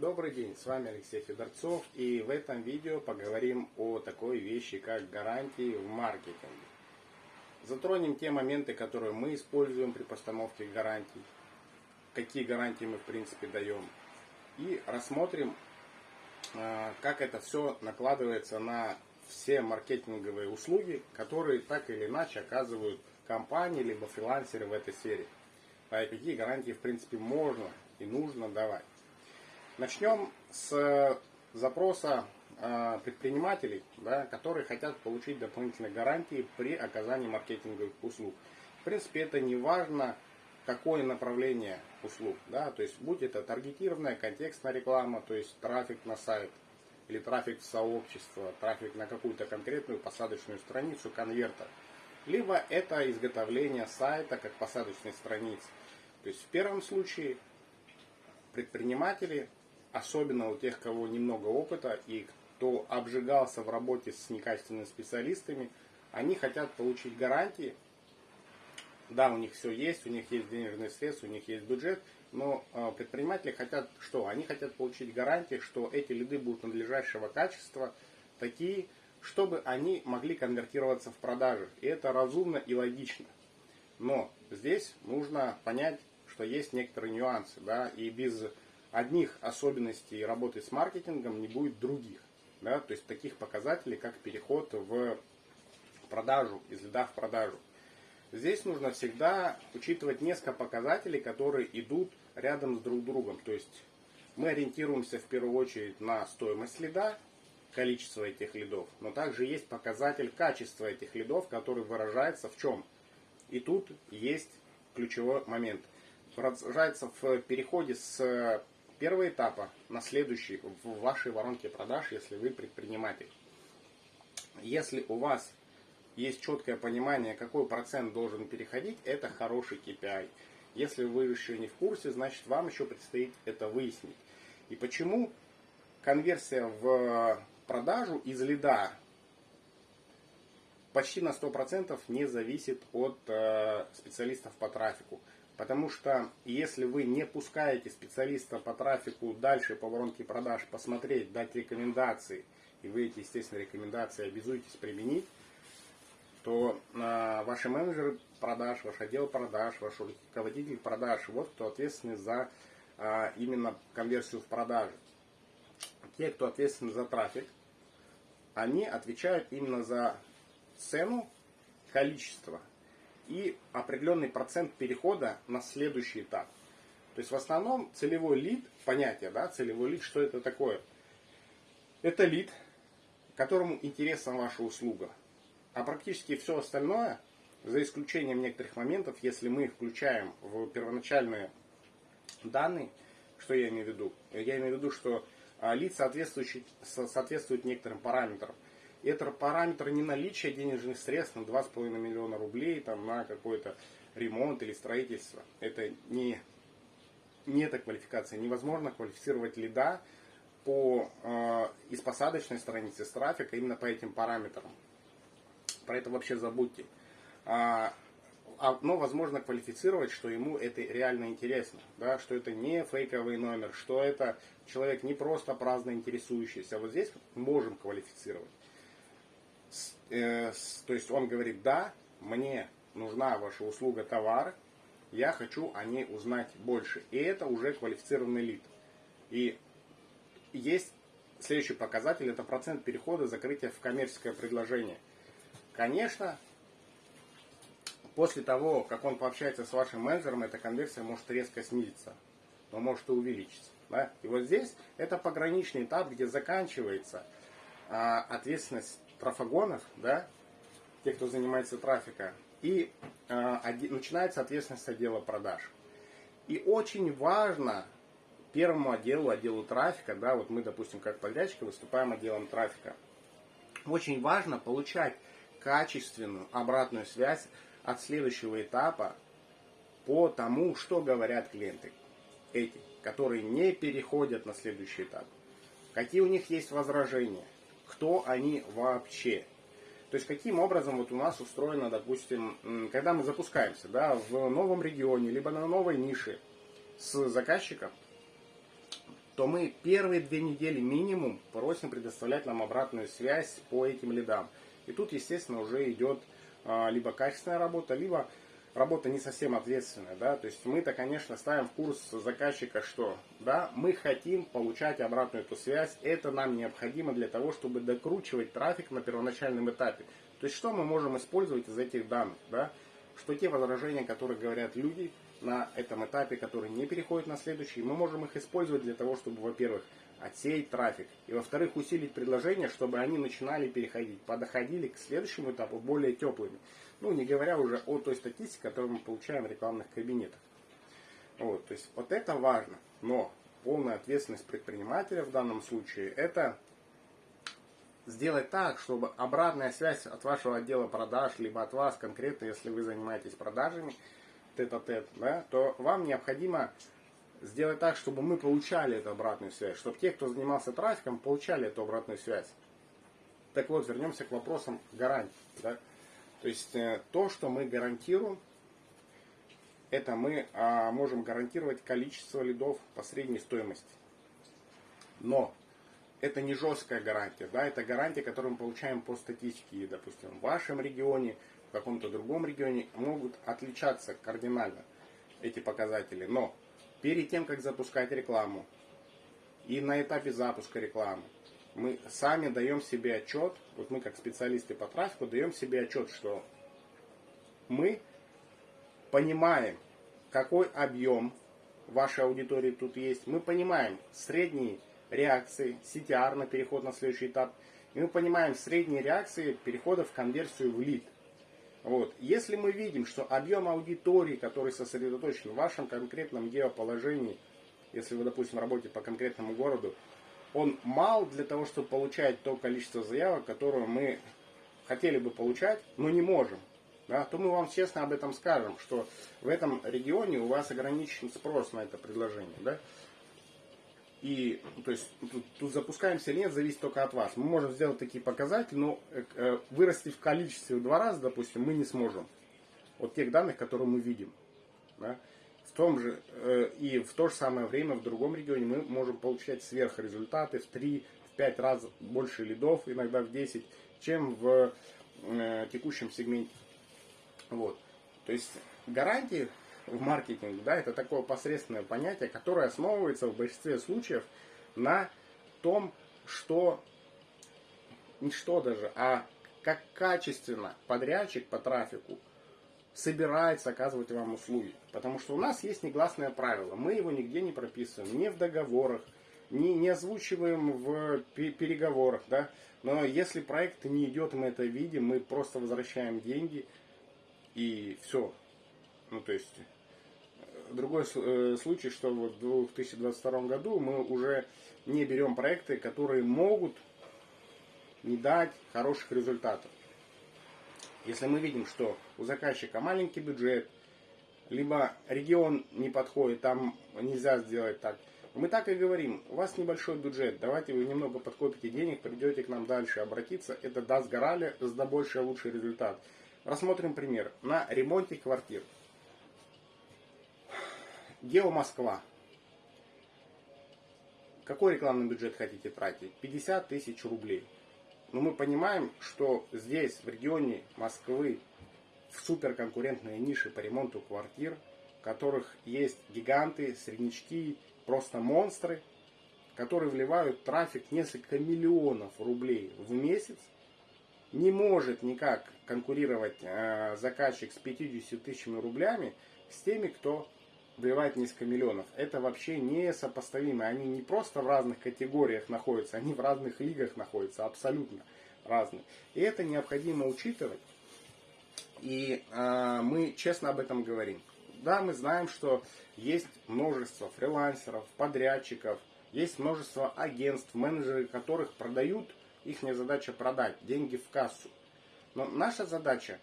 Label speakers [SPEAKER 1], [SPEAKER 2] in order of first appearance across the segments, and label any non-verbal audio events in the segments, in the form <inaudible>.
[SPEAKER 1] Добрый день, с вами Алексей Федорцов и в этом видео поговорим о такой вещи, как гарантии в маркетинге. Затронем те моменты, которые мы используем при постановке гарантий, какие гарантии мы в принципе даем и рассмотрим, а, как это все накладывается на все маркетинговые услуги, которые так или иначе оказывают компании либо фрилансеры в этой сфере. А какие гарантии в принципе можно и нужно давать. Начнем с запроса а, предпринимателей, да, которые хотят получить дополнительные гарантии при оказании маркетинговых услуг. В принципе, это не важно, какое направление услуг. Да, то есть, будь это таргетированная, контекстная реклама, то есть трафик на сайт, или трафик в сообщество, трафик на какую-то конкретную посадочную страницу, конвертер. Либо это изготовление сайта как посадочной страницы. То есть в первом случае предприниматели, особенно у тех, кого немного опыта и кто обжигался в работе с некачественными специалистами, они хотят получить гарантии. Да, у них все есть, у них есть денежные средства, у них есть бюджет, но э, предприниматели хотят что? Они хотят получить гарантии, что эти лиды будут надлежащего качества, такие, чтобы они могли конвертироваться в продажи. И это разумно и логично. Но здесь нужно понять, что есть некоторые нюансы, да, и без одних особенностей работы с маркетингом не будет других. Да, то есть таких показателей, как переход в продажу, из лида в продажу. Здесь нужно всегда учитывать несколько показателей, которые идут рядом с друг другом. То есть мы ориентируемся в первую очередь на стоимость лида, количество этих лидов, но также есть показатель качества этих лидов, который выражается в чем? И тут есть ключевой момент. Выражается в переходе с первого этапа на следующий в вашей воронке продаж, если вы предприниматель. Если у вас есть четкое понимание, какой процент должен переходить, это хороший KPI. Если вы еще не в курсе, значит вам еще предстоит это выяснить. И почему конверсия в продажу из лида почти на 100% не зависит от э, специалистов по трафику. Потому что если вы не пускаете специалиста по трафику дальше по воронке продаж посмотреть, дать рекомендации, и вы эти, естественно, рекомендации обязуетесь применить, то э, ваши менеджеры продаж, ваш отдел продаж, ваш руководитель продаж, вот кто ответственный за э, именно конверсию в продажи. Те, кто ответственны за трафик, они отвечают именно за цену, количество и определенный процент перехода на следующий этап. То есть в основном целевой лид, понятие, да, целевой лид, что это такое? Это лид, которому интересна ваша услуга. А практически все остальное, за исключением некоторых моментов, если мы включаем в первоначальные данные, что я имею в виду? Я имею в виду, что а, лид соответствует, соответствует некоторым параметрам. Это параметр не наличия денежных средств на 2,5 миллиона рублей там, на какой-то ремонт или строительство. Это не, не эта квалификация. Невозможно квалифицировать лида по, э, из посадочной страницы с трафика именно по этим параметрам. Про это вообще забудьте. А, а, но возможно квалифицировать, что ему это реально интересно, да, что это не фейковый номер, что это человек не просто праздно интересующийся. Вот здесь можем квалифицировать. Э, то есть он говорит, да, мне нужна ваша услуга, товар, я хочу о ней узнать больше. И это уже квалифицированный лид. И есть следующий показатель, это процент перехода закрытия в коммерческое предложение. Конечно, после того, как он пообщается с вашим менеджером, эта конверсия может резко снизиться, но может и увеличиться. Да? И вот здесь это пограничный этап, где заканчивается а, ответственность трафагонов, да, тех, кто занимается трафиком, и оди, начинается ответственность отдела продаж. И очень важно первому отделу, отделу трафика, да, вот мы, допустим, как подрядчики выступаем отделом трафика, очень важно получать качественную обратную связь от следующего этапа по тому, что говорят клиенты эти, которые не переходят на следующий этап. Какие у них есть возражения, кто они вообще. То есть каким образом вот у нас устроено, допустим, когда мы запускаемся да, в новом регионе, либо на новой нише с заказчиком, то мы первые две недели минимум просим предоставлять нам обратную связь по этим лидам. И тут, естественно, уже идет а, либо качественная работа, либо работа не совсем ответственная, да, то есть мы-то, конечно, ставим в курс заказчика, что, да, мы хотим получать обратную эту связь, это нам необходимо для того, чтобы докручивать трафик на первоначальном этапе. То есть что мы можем использовать из этих данных, да, что те возражения, которые говорят люди на этом этапе, которые не переходят на следующий, мы можем их использовать для того, чтобы, во-первых, отсеять трафик, и во-вторых, усилить предложения, чтобы они начинали переходить, подоходили к следующему этапу более теплыми. Ну, не говоря уже о той статистике, которую мы получаем в рекламных кабинетах. Вот, то есть вот это важно. Но полная ответственность предпринимателя в данном случае это сделать так, чтобы обратная связь от вашего отдела продаж, либо от вас конкретно, если вы занимаетесь продажами, тет-а-тет, да, то вам необходимо сделать так, чтобы мы получали эту обратную связь, чтобы те, кто занимался трафиком, получали эту обратную связь. Так вот, вернемся к вопросам гарантий. Да? То есть э, то, что мы гарантируем, это мы а, можем гарантировать количество лидов по средней стоимости. Но это не жесткая гарантия, да, это гарантия, которую мы получаем по статистике. допустим, в вашем регионе, в каком-то другом регионе могут отличаться кардинально эти показатели. Но перед тем, как запускать рекламу, и на этапе запуска рекламы, мы сами даем себе отчет, вот мы как специалисты по трафику даем себе отчет, что мы понимаем, какой объем вашей аудитории тут есть, мы понимаем средние реакции CTR на переход на следующий этап, и мы понимаем средние реакции перехода в конверсию в лид. Вот. Если мы видим, что объем аудитории, который сосредоточен в вашем конкретном геоположении, если вы, допустим, работаете по конкретному городу, он мал для того, чтобы получать то количество заявок, которое мы хотели бы получать, но не можем, да, то мы вам честно об этом скажем, что в этом регионе у вас ограничен спрос на это предложение. Да? И то есть тут, тут запускаемся или нет, зависит только от вас. Мы можем сделать такие показатели, но э, э, вырасти в количестве в два раза, допустим, мы не сможем. От тех данных, которые мы видим. Да? В том же э, и в то же самое время в другом регионе мы можем получать сверхрезультаты в 3 в 5 раз больше лидов, иногда в 10, чем в э, текущем сегменте. Вот. То есть гарантии в маркетинге, да, это такое посредственное понятие, которое основывается в большинстве случаев на том, что не что даже, а как качественно подрядчик по трафику собирается оказывать вам услуги. Потому что у нас есть негласное правило. Мы его нигде не прописываем, не в договорах, не, не озвучиваем в переговорах. Да? Но если проект не идет, мы это видим, мы просто возвращаем деньги и все. Ну, то есть, другой э, случай, что вот в 2022 году мы уже не берем проекты, которые могут не дать хороших результатов. Если мы видим, что у заказчика маленький бюджет, либо регион не подходит, там нельзя сделать так. Мы так и говорим, у вас небольшой бюджет, давайте вы немного подкопите денег, придете к нам дальше обратиться, это даст гораздо больше лучший результат. Рассмотрим пример. На ремонте квартир. Гео Москва. Какой рекламный бюджет хотите тратить? 50 тысяч рублей. Но мы понимаем, что здесь, в регионе Москвы, в суперконкурентной нише по ремонту квартир, в которых есть гиганты, среднячки, просто монстры, которые вливают трафик несколько миллионов рублей в месяц, не может никак конкурировать э, заказчик с 50 тысячами рублями с теми, кто вливает несколько миллионов. Это вообще не сопоставимо. Они не просто в разных категориях находятся, они в разных лигах находятся, абсолютно разные. И это необходимо учитывать. И э, мы честно об этом говорим. Да, мы знаем, что есть множество фрилансеров, подрядчиков, есть множество агентств, менеджеры, которых продают, их задача продать, деньги в кассу. Но наша задача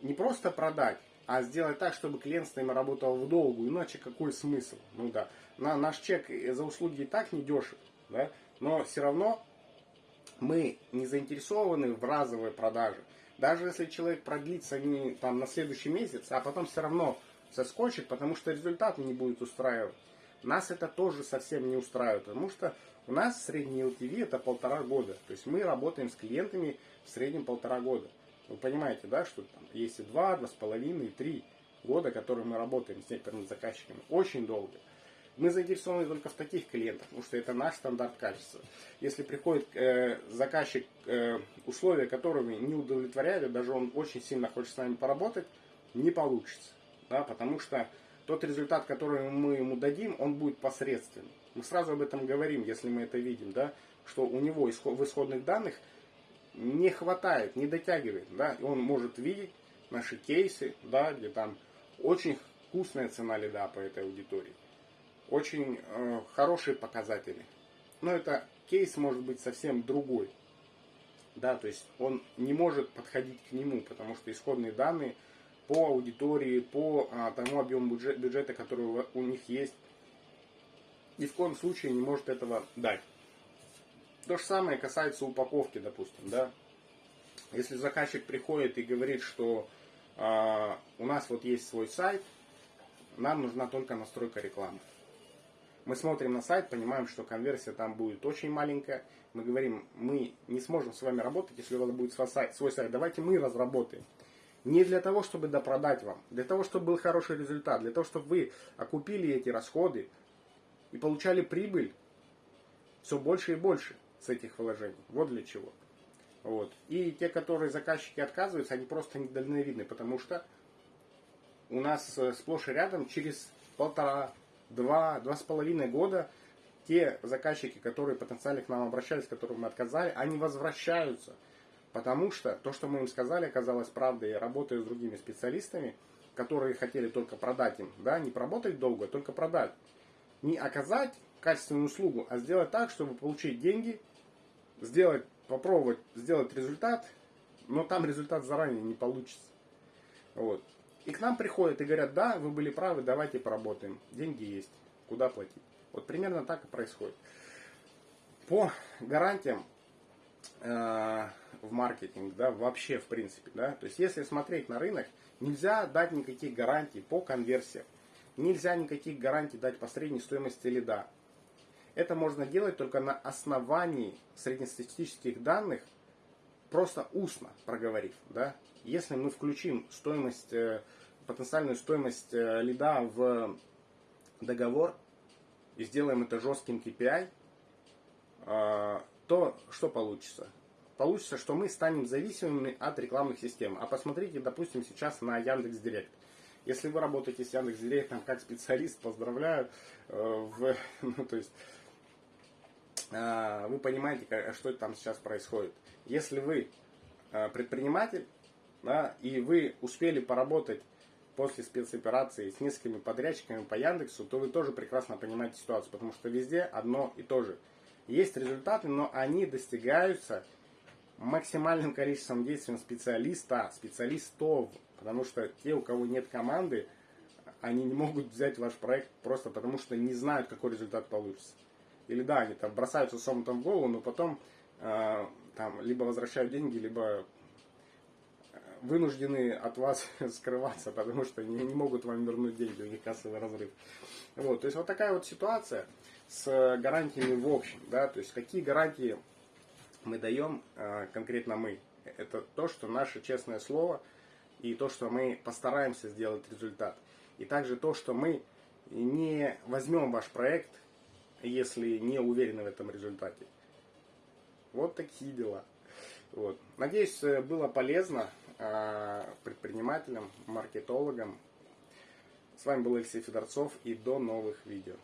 [SPEAKER 1] не просто продать, а сделать так, чтобы клиент с нами работал в долгу. Иначе какой смысл? Ну да, на, наш чек за услуги и так не дешев, да? но все равно мы не заинтересованы в разовой продаже. Даже если человек продлится не там на следующий месяц, а потом все равно соскочит, потому что результат не будет устраивать. Нас это тоже совсем не устраивает, потому что у нас средний LTV это полтора года. То есть мы работаем с клиентами в среднем полтора года. Вы понимаете, да, что там есть и два, два с половиной, три года, которые мы работаем с некоторыми заказчиками. Очень долго. Мы заинтересованы только в таких клиентах, потому что это наш стандарт качества. Если приходит э, заказчик, э, условия которого не удовлетворяют, даже он очень сильно хочет с нами поработать, не получится. Да, потому что тот результат, который мы ему дадим, он будет посредственным. Мы сразу об этом говорим, если мы это видим, да, что у него в исходных данных не хватает, не дотягивает, да, он может видеть наши кейсы, да, где там очень вкусная цена лида по этой аудитории, очень э, хорошие показатели. Но это кейс может быть совсем другой, да, то есть он не может подходить к нему, потому что исходные данные по аудитории, по а, тому объему бюджета, бюджета, который у них есть, ни в коем случае не может этого дать. То же самое касается упаковки, допустим, да. Если заказчик приходит и говорит, что э, у нас вот есть свой сайт, нам нужна только настройка рекламы. Мы смотрим на сайт, понимаем, что конверсия там будет очень маленькая. Мы говорим, мы не сможем с вами работать, если у вас будет свой сайт. Свой сайт. Давайте мы разработаем. Не для того, чтобы допродать вам, для того, чтобы был хороший результат, для того, чтобы вы окупили эти расходы и получали прибыль все больше и больше с этих вложений. Вот для чего. Вот. И те, которые заказчики отказываются, они просто недальновидны, потому что у нас э, сплошь и рядом через полтора, два, два с половиной года те заказчики, которые потенциально к нам обращались, которым мы отказали, они возвращаются. Потому что то, что мы им сказали, оказалось правдой. Я работаю с другими специалистами, которые хотели только продать им, да, не поработать долго, а только продать. Не оказать качественную услугу, а сделать так, чтобы получить деньги сделать, попробовать сделать результат, но там результат заранее не получится. Вот. И к нам приходят и говорят, да, вы были правы, давайте поработаем. Деньги есть, куда платить. Вот примерно так и происходит. По гарантиям э, в маркетинг, да, вообще в принципе, да, то есть если смотреть на рынок, нельзя дать никаких гарантий по конверсиям. Нельзя никаких гарантий дать по средней стоимости лида. Это можно делать только на основании среднестатистических данных, просто устно проговорив. Да? Если мы включим стоимость, э, потенциальную стоимость э, лида в договор и сделаем это жестким KPI, э, то что получится? Получится, что мы станем зависимыми от рекламных систем. А посмотрите, допустим, сейчас на Яндекс Директ. Если вы работаете с Яндекс Директом как специалист, поздравляю. В, <laughs> ну, то есть вы понимаете, что там сейчас происходит. Если вы а, предприниматель, да, и вы успели поработать после спецоперации с несколькими подрядчиками по Яндексу, то вы тоже прекрасно понимаете ситуацию, потому что везде одно и то же. Есть результаты, но они достигаются максимальным количеством действий специалиста, специалистов, потому что те, у кого нет команды, они не могут взять ваш проект просто потому, что не знают, какой результат получится. Или да, они там бросаются с омутом в голову, но потом э, там либо возвращают деньги, либо э, вынуждены от вас <laughs> скрываться, потому что не, не могут вам вернуть деньги, у них кассовый разрыв. Вот, то есть вот такая вот ситуация с гарантиями в общем, да, то есть какие гарантии мы даем э, конкретно мы. Это то, что наше честное слово и то, что мы постараемся сделать результат. И также то, что мы не возьмем ваш проект если не уверены в этом результате. Вот такие дела. Вот. Надеюсь, э, было полезно а, предпринимателям, маркетологам. С вами был Алексей Федорцов и до новых видео.